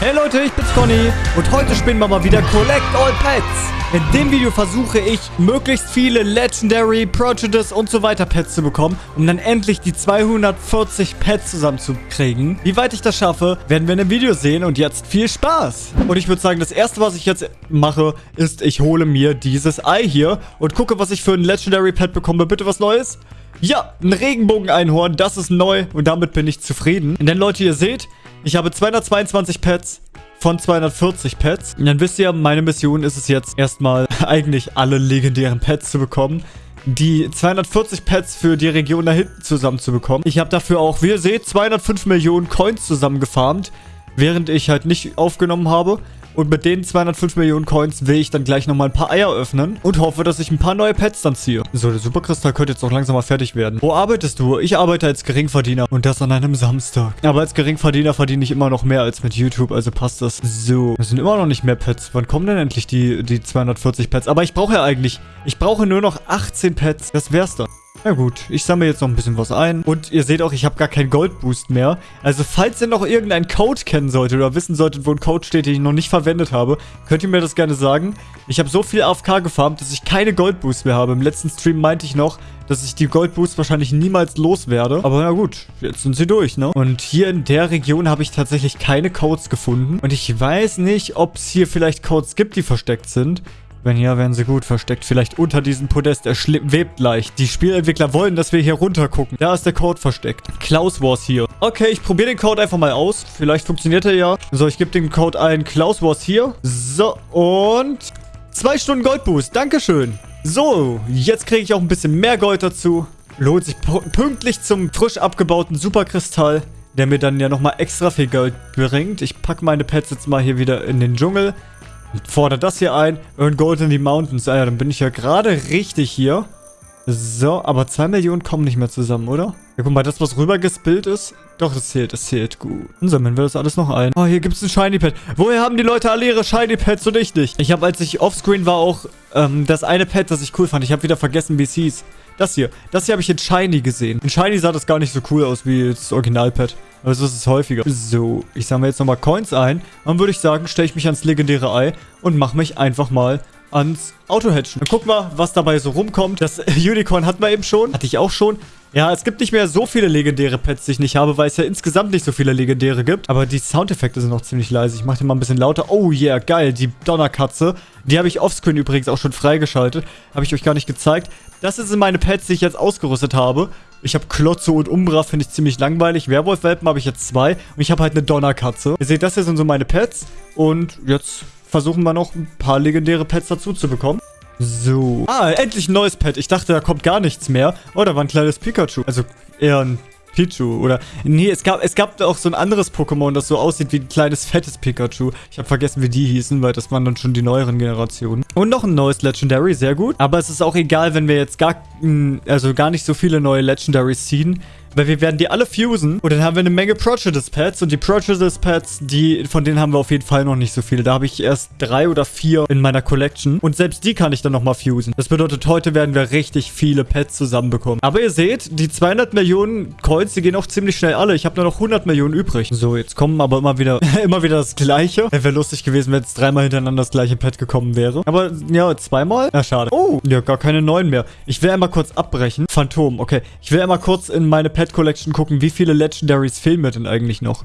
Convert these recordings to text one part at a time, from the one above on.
Hey Leute, ich bin's Conny und heute spielen wir mal wieder Collect All Pets. In dem Video versuche ich, möglichst viele Legendary, Prejudice und so weiter Pets zu bekommen, um dann endlich die 240 Pets zusammenzukriegen. Wie weit ich das schaffe, werden wir in dem Video sehen und jetzt viel Spaß. Und ich würde sagen, das erste, was ich jetzt mache, ist, ich hole mir dieses Ei hier und gucke, was ich für ein Legendary Pet bekomme. Bitte was Neues? Ja, ein Regenbogen-Einhorn, das ist neu und damit bin ich zufrieden. Denn Leute, ihr seht, ich habe 222 Pets von 240 Pets. Und dann wisst ihr, meine Mission ist es jetzt erstmal eigentlich alle legendären Pets zu bekommen. Die 240 Pets für die Region da hinten zusammenzubekommen. Ich habe dafür auch, wie ihr seht, 205 Millionen Coins zusammengefarmt, während ich halt nicht aufgenommen habe. Und mit den 205 Millionen Coins will ich dann gleich nochmal ein paar Eier öffnen und hoffe, dass ich ein paar neue Pets dann ziehe. So, der Superkristall könnte jetzt auch langsam mal fertig werden. Wo arbeitest du? Ich arbeite als Geringverdiener und das an einem Samstag. Aber als Geringverdiener verdiene ich immer noch mehr als mit YouTube, also passt das. So, es sind immer noch nicht mehr Pets. Wann kommen denn endlich die, die 240 Pets? Aber ich brauche ja eigentlich, ich brauche nur noch 18 Pets. Das wär's dann. Na gut, ich sammle jetzt noch ein bisschen was ein. Und ihr seht auch, ich habe gar keinen Goldboost mehr. Also falls ihr noch irgendeinen Code kennen solltet oder wissen solltet, wo ein Code steht, den ich noch nicht verwendet habe, könnt ihr mir das gerne sagen. Ich habe so viel AFK gefarmt, dass ich keine Goldboost mehr habe. Im letzten Stream meinte ich noch, dass ich die Goldboost wahrscheinlich niemals loswerde. Aber na gut, jetzt sind sie durch, ne? Und hier in der Region habe ich tatsächlich keine Codes gefunden. Und ich weiß nicht, ob es hier vielleicht Codes gibt, die versteckt sind. Wenn ja, werden sie gut versteckt. Vielleicht unter diesem Podest. Er webt leicht. Die Spielentwickler wollen, dass wir hier runter gucken. Da ist der Code versteckt. Klaus Wars hier. Okay, ich probiere den Code einfach mal aus. Vielleicht funktioniert er ja. So, ich gebe den Code ein. Klaus Wars hier. So, und... Zwei Stunden Goldboost. Dankeschön. So, jetzt kriege ich auch ein bisschen mehr Gold dazu. Lohnt sich pünktlich zum frisch abgebauten Superkristall, der mir dann ja nochmal extra viel Gold bringt. Ich packe meine Pets jetzt mal hier wieder in den Dschungel. Fordert das hier ein. Earn Gold in the Mountains. Ah ja, dann bin ich ja gerade richtig hier. So, aber 2 Millionen kommen nicht mehr zusammen, oder? Ja, guck mal, das, was rübergespillt ist. Doch, das zählt, das zählt gut. Dann sammeln wir das alles noch ein. Oh, hier gibt es ein Shiny Pad. Woher haben die Leute alle ihre Shiny Pads und ich nicht? Ich habe, als ich offscreen war, auch ähm, das eine Pad, das ich cool fand. Ich habe wieder vergessen, wie es hieß. Das hier. Das hier habe ich in Shiny gesehen. In Shiny sah das gar nicht so cool aus wie das Original-Pad. Also das ist häufiger. So, ich sammle jetzt nochmal Coins ein. Dann würde ich sagen, stelle ich mich ans legendäre Ei und mache mich einfach mal ans Auto-Hatchen. Dann guck mal, was dabei so rumkommt. Das Unicorn hatten wir eben schon. Hatte ich auch schon. Ja, es gibt nicht mehr so viele legendäre Pets, die ich nicht habe, weil es ja insgesamt nicht so viele legendäre gibt. Aber die Soundeffekte sind noch ziemlich leise. Ich mache die mal ein bisschen lauter. Oh yeah, geil. Die Donnerkatze. Die habe ich offscreen übrigens auch schon freigeschaltet. Habe ich euch gar nicht gezeigt. Das sind meine Pets, die ich jetzt ausgerüstet habe. Ich habe Klotzo und Umbra, finde ich ziemlich langweilig. Werwolf-Welpen habe ich jetzt zwei. Und ich habe halt eine Donnerkatze. Ihr seht, das hier sind so meine Pets. Und jetzt versuchen wir noch ein paar legendäre Pets dazu zu bekommen. So. Ah, endlich ein neues Pet. Ich dachte, da kommt gar nichts mehr. Oh, da war ein kleines Pikachu. Also eher ein Pichu. Oder, nee, es gab, es gab auch so ein anderes Pokémon, das so aussieht wie ein kleines, fettes Pikachu. Ich habe vergessen, wie die hießen, weil das waren dann schon die neueren Generationen. Und noch ein neues Legendary, sehr gut. Aber es ist auch egal, wenn wir jetzt gar, also gar nicht so viele neue Legendaries ziehen, weil wir werden die alle fusen und dann haben wir eine Menge Prejudice-Pads und die Prejudice-Pads, die, von denen haben wir auf jeden Fall noch nicht so viele. Da habe ich erst drei oder vier in meiner Collection und selbst die kann ich dann nochmal fusen. Das bedeutet, heute werden wir richtig viele Pads zusammenbekommen. Aber ihr seht, die 200 Millionen Coins, die gehen auch ziemlich schnell alle. Ich habe nur noch 100 Millionen übrig. So, jetzt kommen aber immer wieder, immer wieder das Gleiche. Wäre lustig gewesen, wenn jetzt dreimal hintereinander das gleiche Pad gekommen wäre. Aber ja, zweimal? Ja, schade. Oh, ja, gar keine neuen mehr. Ich will einmal kurz abbrechen. Phantom, okay. Ich will einmal kurz in meine Pad Collection gucken, wie viele Legendaries fehlen mir denn eigentlich noch.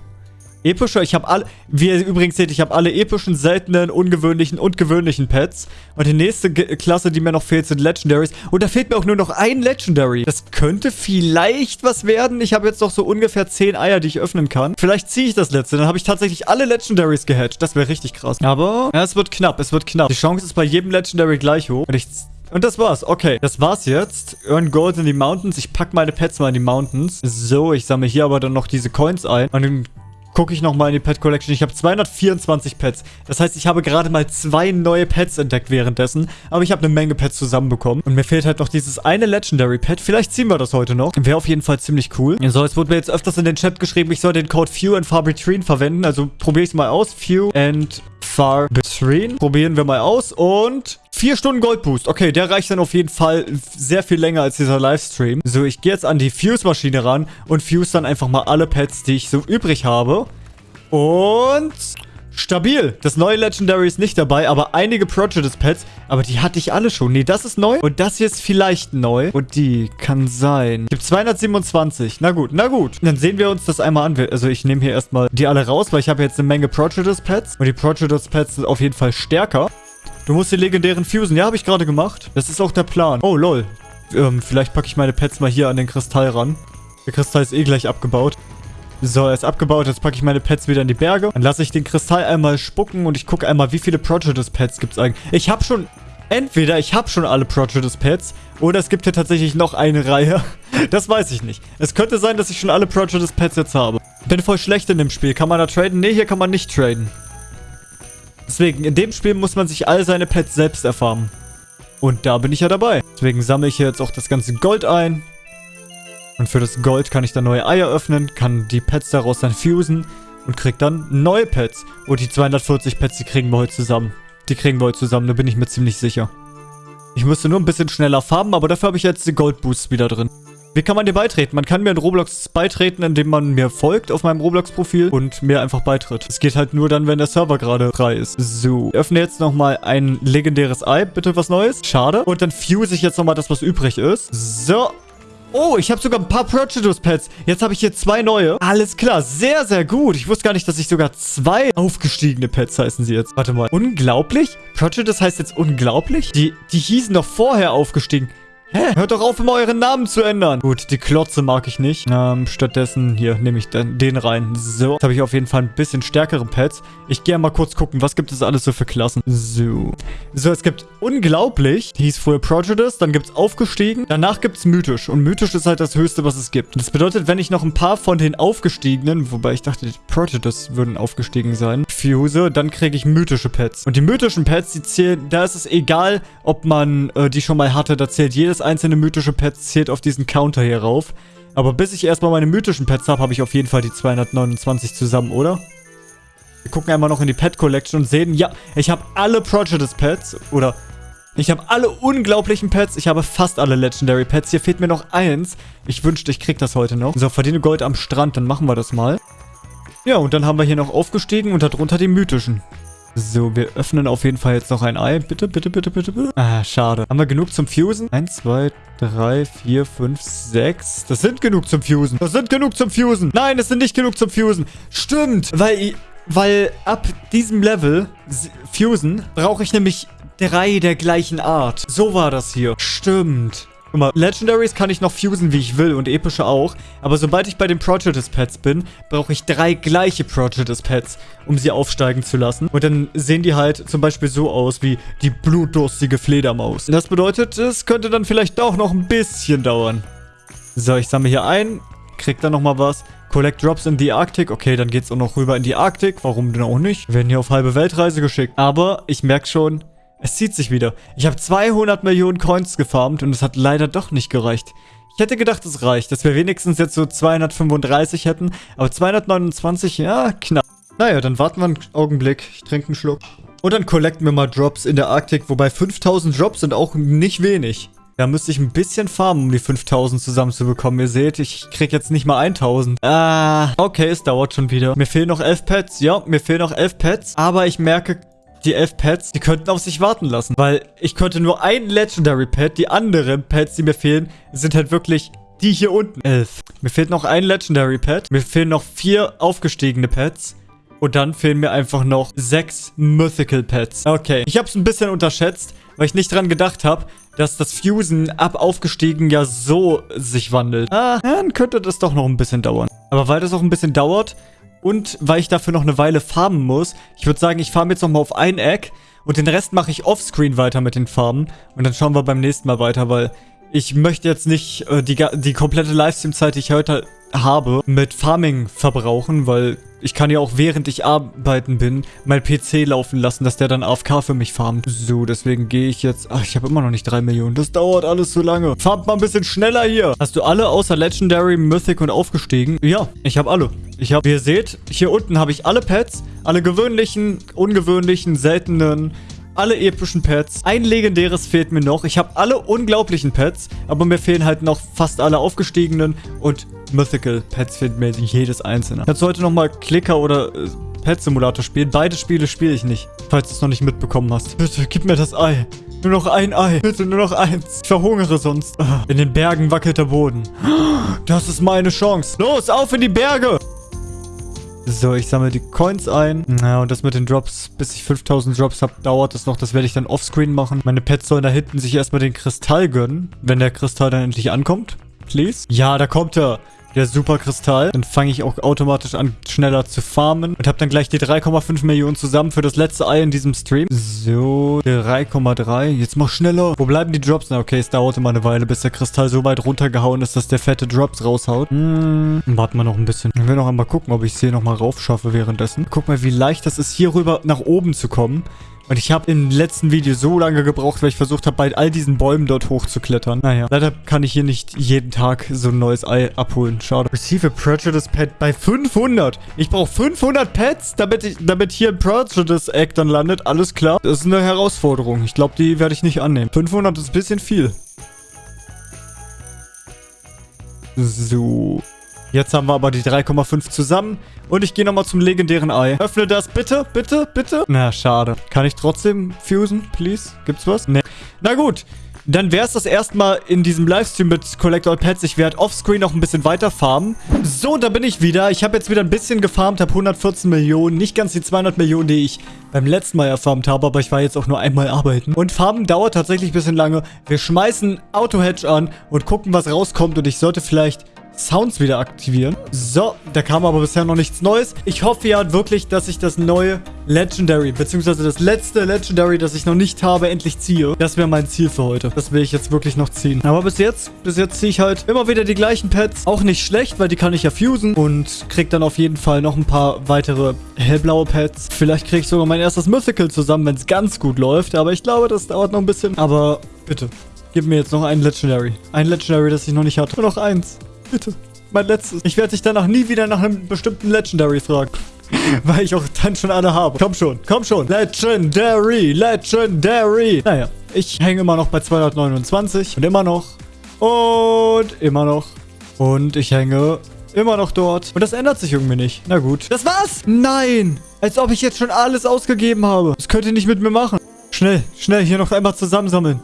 Epische, ich habe alle, wie ihr übrigens seht, ich habe alle epischen, seltenen, ungewöhnlichen und gewöhnlichen Pets. Und die nächste G Klasse, die mir noch fehlt, sind Legendaries. Und da fehlt mir auch nur noch ein Legendary. Das könnte vielleicht was werden. Ich habe jetzt noch so ungefähr 10 Eier, die ich öffnen kann. Vielleicht ziehe ich das letzte. Dann habe ich tatsächlich alle Legendaries gehatcht. Das wäre richtig krass. Aber, ja, es wird knapp, es wird knapp. Die Chance ist bei jedem Legendary gleich hoch. Und ich und das war's. Okay, das war's jetzt. Earn Gold in die Mountains. Ich pack meine Pets mal in die Mountains. So, ich sammle hier aber dann noch diese Coins ein. Und dann gucke ich nochmal in die Pet Collection. Ich habe 224 Pets. Das heißt, ich habe gerade mal zwei neue Pets entdeckt währenddessen. Aber ich habe eine Menge Pets zusammenbekommen. Und mir fehlt halt noch dieses eine Legendary Pet. Vielleicht ziehen wir das heute noch. Wäre auf jeden Fall ziemlich cool. So, es wurde mir jetzt öfters in den Chat geschrieben, ich soll den Code Few and Far Between verwenden. Also probiere ich es mal aus. Few and Far Between. Probieren wir mal aus. Und Vier Stunden Goldboost. Okay, der reicht dann auf jeden Fall sehr viel länger als dieser Livestream. So, ich gehe jetzt an die Fuse-Maschine ran und fuse dann einfach mal alle Pets, die ich so übrig habe. Und Stabil. Das neue Legendary ist nicht dabei, aber einige Prejudice Pets. Aber die hatte ich alle schon. Nee, das ist neu. Und das hier ist vielleicht neu. Und die kann sein. Gibt 227. Na gut, na gut. Dann sehen wir uns das einmal an. Also ich nehme hier erstmal die alle raus, weil ich habe jetzt eine Menge Prejudice Pets. Und die Prejudice Pets sind auf jeden Fall stärker. Du musst die legendären fusen. Ja, habe ich gerade gemacht. Das ist auch der Plan. Oh, lol. Ähm, vielleicht packe ich meine Pets mal hier an den Kristall ran. Der Kristall ist eh gleich abgebaut. So, er ist abgebaut. Jetzt packe ich meine Pets wieder in die Berge. Dann lasse ich den Kristall einmal spucken und ich gucke einmal, wie viele Prejudice-Pets gibt es eigentlich. Ich habe schon... Entweder ich habe schon alle Prejudice-Pets oder es gibt hier tatsächlich noch eine Reihe. Das weiß ich nicht. Es könnte sein, dass ich schon alle Prejudice-Pets jetzt habe. Bin voll schlecht in dem Spiel. Kann man da traden? Ne, hier kann man nicht traden. Deswegen, in dem Spiel muss man sich all seine Pets selbst erfarmen. Und da bin ich ja dabei. Deswegen sammle ich hier jetzt auch das ganze Gold ein. Und für das Gold kann ich dann neue Eier öffnen, kann die Pets daraus dann fusen und krieg dann neue Pets. Und die 240 Pets, die kriegen wir heute zusammen. Die kriegen wir heute zusammen, da bin ich mir ziemlich sicher. Ich müsste nur ein bisschen schneller farben, aber dafür habe ich jetzt die Gold Boosts wieder drin. Wie kann man dir beitreten? Man kann mir in Roblox beitreten, indem man mir folgt auf meinem Roblox-Profil und mir einfach beitritt. Es geht halt nur dann, wenn der Server gerade frei ist. So, öffne jetzt nochmal ein legendäres Ei. Bitte was Neues. Schade. Und dann fuse ich jetzt nochmal das, was übrig ist. So, Oh, ich habe sogar ein paar Prejudice-Pets. Jetzt habe ich hier zwei neue. Alles klar, sehr, sehr gut. Ich wusste gar nicht, dass ich sogar zwei aufgestiegene Pets heißen sie jetzt. Warte mal, unglaublich? Prejudice heißt jetzt unglaublich? Die, die hießen doch vorher aufgestiegen. Hä? Hört doch auf, immer euren Namen zu ändern. Gut, die Klotze mag ich nicht. Ähm, stattdessen, hier, nehme ich den, rein. So, jetzt habe ich auf jeden Fall ein bisschen stärkere Pets. Ich gehe mal kurz gucken, was gibt es alles so für Klassen. So. So, es gibt unglaublich. Die hieß vorher Prejudice, dann gibt es aufgestiegen. Danach gibt es mythisch. Und mythisch ist halt das höchste, was es gibt. Das bedeutet, wenn ich noch ein paar von den aufgestiegenen, wobei ich dachte, die Prejudice würden aufgestiegen sein, fuse, dann kriege ich mythische Pets. Und die mythischen Pets, die zählen, da ist es egal, ob man äh, die schon mal hatte. Da zählt jedes einzelne mythische Pet zählt auf diesen Counter hier rauf. Aber bis ich erstmal meine mythischen Pets habe, habe ich auf jeden Fall die 229 zusammen, oder? Wir gucken einmal noch in die Pet Collection und sehen, ja, ich habe alle Prejudice Pets. Oder ich habe alle unglaublichen Pets. Ich habe fast alle Legendary Pets. Hier fehlt mir noch eins. Ich wünschte, ich krieg das heute noch. So, verdiene Gold am Strand. Dann machen wir das mal. Ja, und dann haben wir hier noch aufgestiegen und darunter die mythischen. So, wir öffnen auf jeden Fall jetzt noch ein Ei. Bitte, bitte, bitte, bitte, bitte. Ah, schade. Haben wir genug zum Fusen? Eins, zwei, drei, vier, fünf, sechs. Das sind genug zum Fusen. Das sind genug zum Fusen. Nein, das sind nicht genug zum Fusen. Stimmt, weil, weil ab diesem Level Fusen brauche ich nämlich drei der gleichen Art. So war das hier. Stimmt. Guck mal, Legendaries kann ich noch fusen, wie ich will und epische auch. Aber sobald ich bei den Prejudice-Pets bin, brauche ich drei gleiche Prejudice-Pets, um sie aufsteigen zu lassen. Und dann sehen die halt zum Beispiel so aus wie die blutdurstige Fledermaus. Das bedeutet, es könnte dann vielleicht auch noch ein bisschen dauern. So, ich sammle hier ein, krieg dann nochmal was. Collect Drops in the Arctic. Okay, dann geht's auch noch rüber in die Arktik. Warum denn auch nicht? Wir werden hier auf halbe Weltreise geschickt. Aber ich merke schon, es zieht sich wieder. Ich habe 200 Millionen Coins gefarmt und es hat leider doch nicht gereicht. Ich hätte gedacht, es reicht, dass wir wenigstens jetzt so 235 hätten. Aber 229, ja, knapp. Naja, dann warten wir einen Augenblick. Ich trinke einen Schluck. Und dann collecten wir mal Drops in der Arktik. Wobei 5000 Drops sind auch nicht wenig. Da müsste ich ein bisschen farmen, um die 5000 zusammenzubekommen. Ihr seht, ich krieg jetzt nicht mal 1000. Ah, okay, es dauert schon wieder. Mir fehlen noch 11 Pets. Ja, mir fehlen noch 11 Pets. Aber ich merke, die elf Pets, die könnten auf sich warten lassen. Weil ich könnte nur ein Legendary Pet. Die anderen Pets, die mir fehlen, sind halt wirklich die hier unten. Elf. Mir fehlt noch ein Legendary Pet. Mir fehlen noch vier aufgestiegene Pets. Und dann fehlen mir einfach noch sechs Mythical Pets. Okay, ich habe es ein bisschen unterschätzt, weil ich nicht dran gedacht habe, dass das Fusen ab aufgestiegen ja so sich wandelt. Ah, dann könnte das doch noch ein bisschen dauern. Aber weil das auch ein bisschen dauert, und weil ich dafür noch eine Weile farmen muss, ich würde sagen, ich farme jetzt nochmal auf ein Eck und den Rest mache ich offscreen weiter mit den Farmen. Und dann schauen wir beim nächsten Mal weiter, weil ich möchte jetzt nicht äh, die, die komplette Livestream-Zeit, die ich heute habe, mit Farming verbrauchen, weil ich kann ja auch während ich arbeiten bin, mein PC laufen lassen, dass der dann AFK für mich farmt. So, deswegen gehe ich jetzt... Ach, ich habe immer noch nicht 3 Millionen. Das dauert alles so lange. Farmt mal ein bisschen schneller hier. Hast du alle außer Legendary, Mythic und aufgestiegen? Ja, ich habe alle. Ich habe, wie ihr seht, hier unten habe ich alle Pets. Alle gewöhnlichen, ungewöhnlichen, seltenen alle epischen Pets. Ein legendäres fehlt mir noch. Ich habe alle unglaublichen Pets, aber mir fehlen halt noch fast alle aufgestiegenen und Mythical Pets fehlt mir jedes einzelne. Jetzt heute nochmal Klicker oder äh, Pet Simulator spielen. Beide Spiele spiele ich nicht, falls du es noch nicht mitbekommen hast. Bitte, gib mir das Ei. Nur noch ein Ei. Bitte, nur noch eins. Ich verhungere sonst. Ah, in den Bergen wackelt der Boden. Das ist meine Chance. Los, auf in die Berge. So, ich sammle die Coins ein. Ja, und das mit den Drops, bis ich 5000 Drops habe, dauert das noch. Das werde ich dann offscreen machen. Meine Pets sollen da hinten sich erstmal den Kristall gönnen, wenn der Kristall dann endlich ankommt. Please. Ja, da kommt er der Superkristall. Dann fange ich auch automatisch an, schneller zu farmen. Und habe dann gleich die 3,5 Millionen zusammen für das letzte Ei in diesem Stream. So, 3,3. Jetzt mach schneller. Wo bleiben die Drops? Na, okay, es dauert immer eine Weile, bis der Kristall so weit runtergehauen ist, dass der fette Drops raushaut. Hm, warten wir noch ein bisschen. Ich will noch einmal gucken, ob ich es hier nochmal raufschaffe währenddessen. Guck mal, wie leicht das ist, hier rüber nach oben zu kommen. Und ich habe im letzten Video so lange gebraucht, weil ich versucht habe, bei all diesen Bäumen dort hochzuklettern. Naja, leider kann ich hier nicht jeden Tag so ein neues Ei abholen. Schade. Receive a Prejudice Pet bei 500. Ich brauche 500 Pets, damit, ich, damit hier ein Prejudice Egg dann landet. Alles klar. Das ist eine Herausforderung. Ich glaube, die werde ich nicht annehmen. 500 ist ein bisschen viel. So. Jetzt haben wir aber die 3,5 zusammen. Und ich gehe nochmal zum legendären Ei. Öffne das bitte, bitte, bitte. Na, schade. Kann ich trotzdem fusen, please? Gibt's was? Nee. Na gut. Dann wäre es das erstmal in diesem Livestream mit Collector Pets. Ich werde offscreen noch ein bisschen weiter farmen. So, da bin ich wieder. Ich habe jetzt wieder ein bisschen gefarmt, habe 114 Millionen. Nicht ganz die 200 Millionen, die ich beim letzten Mal erfarmt habe, aber ich war jetzt auch nur einmal arbeiten. Und Farben dauert tatsächlich ein bisschen lange. Wir schmeißen Auto-Hedge an und gucken, was rauskommt. Und ich sollte vielleicht Sounds wieder aktivieren. So, da kam aber bisher noch nichts Neues. Ich hoffe ja wirklich, dass ich das neue Legendary, beziehungsweise das letzte Legendary, das ich noch nicht habe, endlich ziehe. Das wäre mein Ziel für heute. Das will ich jetzt wirklich noch ziehen. Aber bis jetzt, bis jetzt ziehe ich halt immer wieder die gleichen Pets. Auch nicht schlecht, weil die kann ich ja fusen und krieg dann auf jeden Fall noch ein paar weitere hellblaue Pets. Vielleicht kriege ich sogar mein erstes Mythical zusammen, wenn es ganz gut läuft. Aber ich glaube, das dauert noch ein bisschen. Aber bitte, gib mir jetzt noch ein Legendary. Ein Legendary, das ich noch nicht hatte. Nur noch eins. Bitte. Mein letztes. Ich werde dich danach nie wieder nach einem bestimmten Legendary fragen. Weil ich auch dann schon alle habe. Komm schon, komm schon. Legendary, Legendary. Naja, ich hänge immer noch bei 229 und immer noch und immer noch und ich hänge immer noch dort. Und das ändert sich irgendwie nicht. Na gut. Das war's? Nein. Als ob ich jetzt schon alles ausgegeben habe. Das könnt ihr nicht mit mir machen. Schnell, schnell, hier noch einmal zusammensammeln.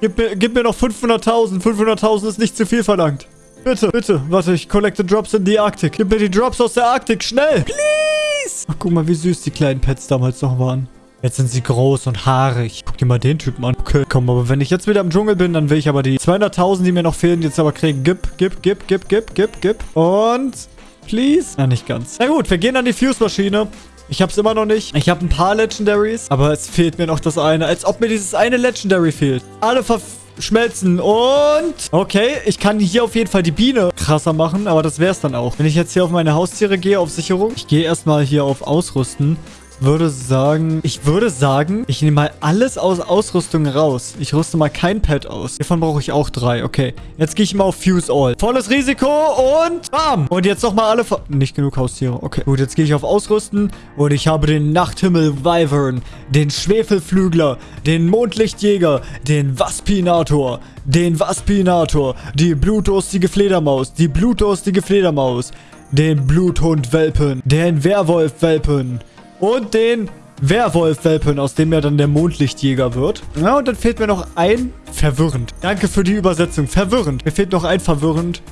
Gib mir, gib mir noch 500.000. 500.000 ist nicht zu viel verlangt. Bitte, bitte. Warte, ich collecte Drops in die Arktik. Gib mir die Drops aus der Arktik. Schnell. Please. Ach, guck mal, wie süß die kleinen Pets damals noch waren. Jetzt sind sie groß und haarig. Guck dir mal den Typen an. Okay, komm, aber wenn ich jetzt wieder im Dschungel bin, dann will ich aber die 200.000, die mir noch fehlen, jetzt aber kriegen. Gib, gib, gib, gib, gib, gib, gib. Und... Please? Na, nicht ganz. Na gut, wir gehen an die Fuse-Maschine. Ich hab's immer noch nicht. Ich habe ein paar Legendaries, aber es fehlt mir noch das eine. Als ob mir dieses eine Legendary fehlt. Alle verschmelzen und... Okay, ich kann hier auf jeden Fall die Biene krasser machen, aber das wär's dann auch. Wenn ich jetzt hier auf meine Haustiere gehe, auf Sicherung. Ich gehe erstmal hier auf Ausrüsten würde sagen, ich würde sagen, ich nehme mal alles aus Ausrüstung raus. Ich rüste mal kein Pad aus. Hiervon brauche ich auch drei. Okay, jetzt gehe ich mal auf Fuse All. Volles Risiko und bam. Und jetzt nochmal alle... Nicht genug Haustiere. Okay, gut, jetzt gehe ich auf Ausrüsten und ich habe den Nachthimmel Wyvern, den Schwefelflügler, den Mondlichtjäger, den Waspinator, den Waspinator, die blutdurstige Fledermaus, die blutdurstige Fledermaus, den Bluthund-Welpen, den Werwolf-Welpen, und den Werwolf-Welpen, aus dem er dann der Mondlichtjäger wird. Ja, und dann fehlt mir noch ein verwirrend. Danke für die Übersetzung. Verwirrend. Mir fehlt noch ein verwirrend.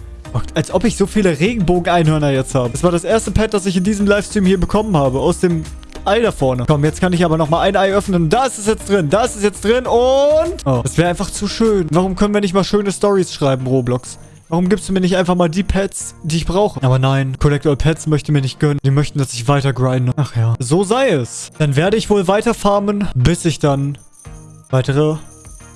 Als ob ich so viele Regenbogen-Einhörner jetzt habe. Das war das erste Pad, das ich in diesem Livestream hier bekommen habe. Aus dem Ei da vorne. Komm, jetzt kann ich aber nochmal ein Ei öffnen. Da ist es jetzt drin. Da ist es jetzt drin. Und... Oh, das wäre einfach zu schön. Warum können wir nicht mal schöne Stories schreiben, Roblox? Warum gibst du mir nicht einfach mal die Pets, die ich brauche? Aber nein, Collect All Pets möchte mir nicht gönnen. Die möchten, dass ich weiter grinde. Ach ja. So sei es. Dann werde ich wohl weiter farmen, bis ich dann weitere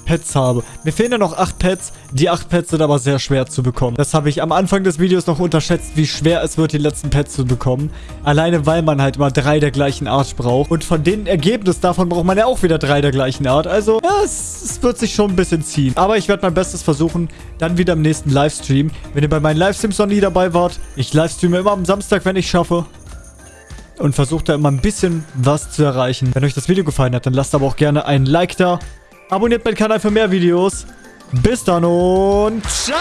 Pets habe. Mir fehlen ja noch 8 Pets. Die 8 Pets sind aber sehr schwer zu bekommen. Das habe ich am Anfang des Videos noch unterschätzt, wie schwer es wird, die letzten Pets zu bekommen. Alleine, weil man halt immer drei der gleichen Art braucht. Und von den Ergebnis davon braucht man ja auch wieder drei der gleichen Art. Also, ja, es, es wird sich schon ein bisschen ziehen. Aber ich werde mein Bestes versuchen, dann wieder im nächsten Livestream. Wenn ihr bei meinen Livestreams noch nie dabei wart, ich livestreame immer am Samstag, wenn ich schaffe und versucht da immer ein bisschen was zu erreichen. Wenn euch das Video gefallen hat, dann lasst aber auch gerne ein Like da. Abonniert meinen Kanal für mehr Videos. Bis dann und ciao!